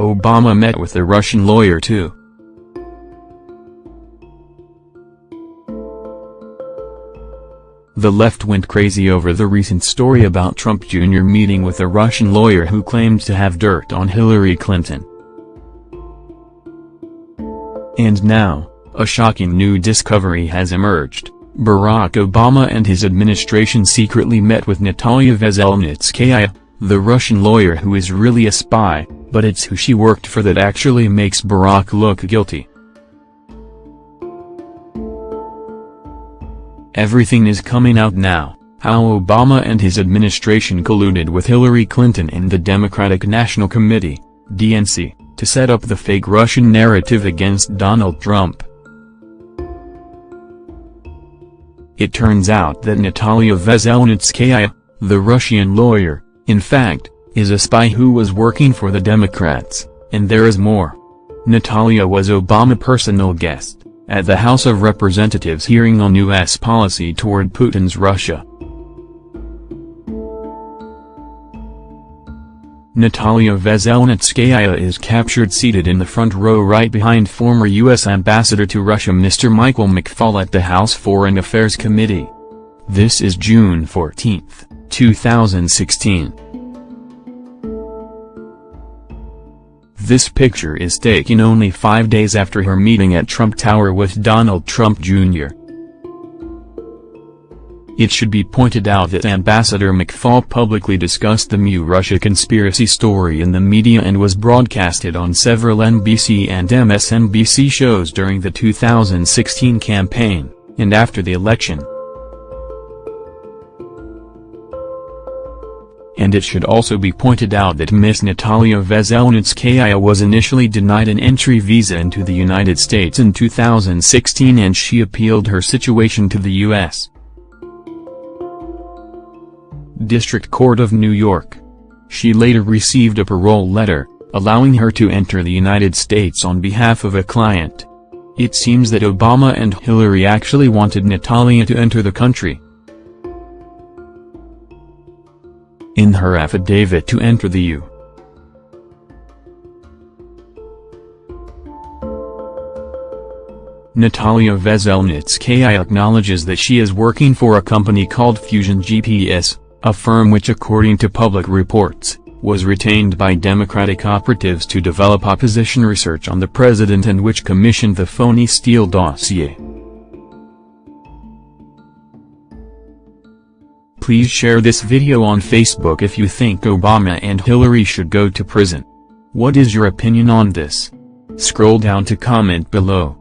Obama met with the Russian lawyer too. The left went crazy over the recent story about Trump Jr. meeting with a Russian lawyer who claimed to have dirt on Hillary Clinton. And now, a shocking new discovery has emerged. Barack Obama and his administration secretly met with Natalia Veselnitskaya, the Russian lawyer who is really a spy, but it's who she worked for that actually makes Barack look guilty. Everything is coming out now, how Obama and his administration colluded with Hillary Clinton and the Democratic National Committee, DNC, to set up the fake Russian narrative against Donald Trump. It turns out that Natalia Veselnitskaya, the Russian lawyer, in fact, is a spy who was working for the Democrats, and there is more. Natalia was Obama personal guest at the House of Representatives hearing on U.S. policy toward Putin's Russia. Natalia Veselnitskaya is captured seated in the front row right behind former U.S. Ambassador to Russia Mr. Michael McFaul at the House Foreign Affairs Committee. This is June 14, 2016. This picture is taken only five days after her meeting at Trump Tower with Donald Trump Jr. It should be pointed out that Ambassador McFaul publicly discussed the Mu Russia conspiracy story in the media and was broadcasted on several NBC and MSNBC shows during the 2016 campaign, and after the election. And it should also be pointed out that Miss Natalia Veselnitskaya was initially denied an entry visa into the United States in 2016 and she appealed her situation to the U.S. District Court of New York. She later received a parole letter, allowing her to enter the United States on behalf of a client. It seems that Obama and Hillary actually wanted Natalia to enter the country. In her affidavit to enter the U. Natalia Veselnitskaya acknowledges that she is working for a company called Fusion GPS, a firm which according to public reports, was retained by Democratic operatives to develop opposition research on the president and which commissioned the phony Steele dossier. Please share this video on Facebook if you think Obama and Hillary should go to prison. What is your opinion on this? Scroll down to comment below.